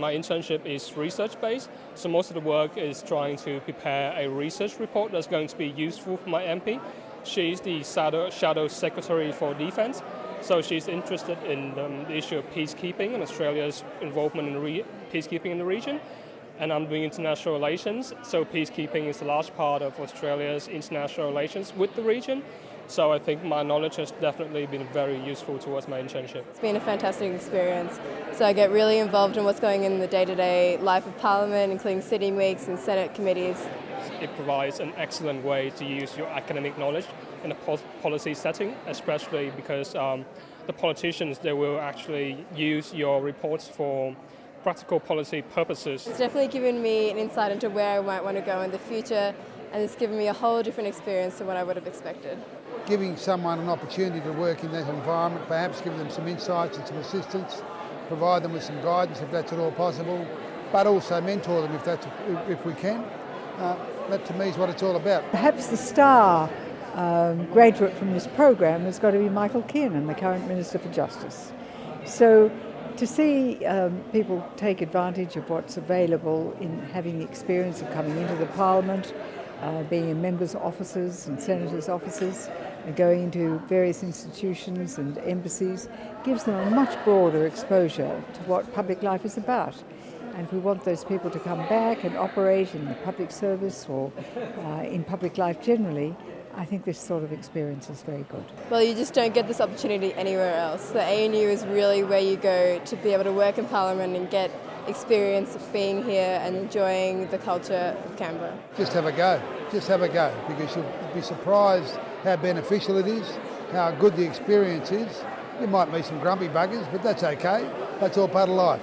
My internship is research based, so most of the work is trying to prepare a research report that's going to be useful for my MP. She's the shadow, shadow secretary for defense, so she's interested in um, the issue of peacekeeping and Australia's involvement in peacekeeping in the region. And I'm doing international relations, so peacekeeping is a large part of Australia's international relations with the region. So I think my knowledge has definitely been very useful towards my internship. It's been a fantastic experience. So I get really involved in what's going on in the day-to-day -day life of Parliament, including sitting weeks and Senate committees. It provides an excellent way to use your academic knowledge in a policy setting, especially because um, the politicians, they will actually use your reports for practical policy purposes. It's definitely given me an insight into where I might want to go in the future and it's given me a whole different experience to what I would have expected. Giving someone an opportunity to work in that environment, perhaps give them some insights and some assistance, provide them with some guidance if that's at all possible, but also mentor them if, that's, if we can. Uh, that to me is what it's all about. Perhaps the star um, graduate from this program has got to be Michael Keenan, the current Minister for Justice. So to see um, people take advantage of what's available in having the experience of coming into the Parliament, uh, being in members' offices and senators' offices, and going into various institutions and embassies, gives them a much broader exposure to what public life is about. And if we want those people to come back and operate in the public service or uh, in public life generally, I think this sort of experience is very good. Well, you just don't get this opportunity anywhere else. The ANU is really where you go to be able to work in Parliament and get experience of being here and enjoying the culture of Canberra. Just have a go, just have a go, because you'll be surprised how beneficial it is, how good the experience is. You might meet some grumpy buggers, but that's okay. That's all part of life.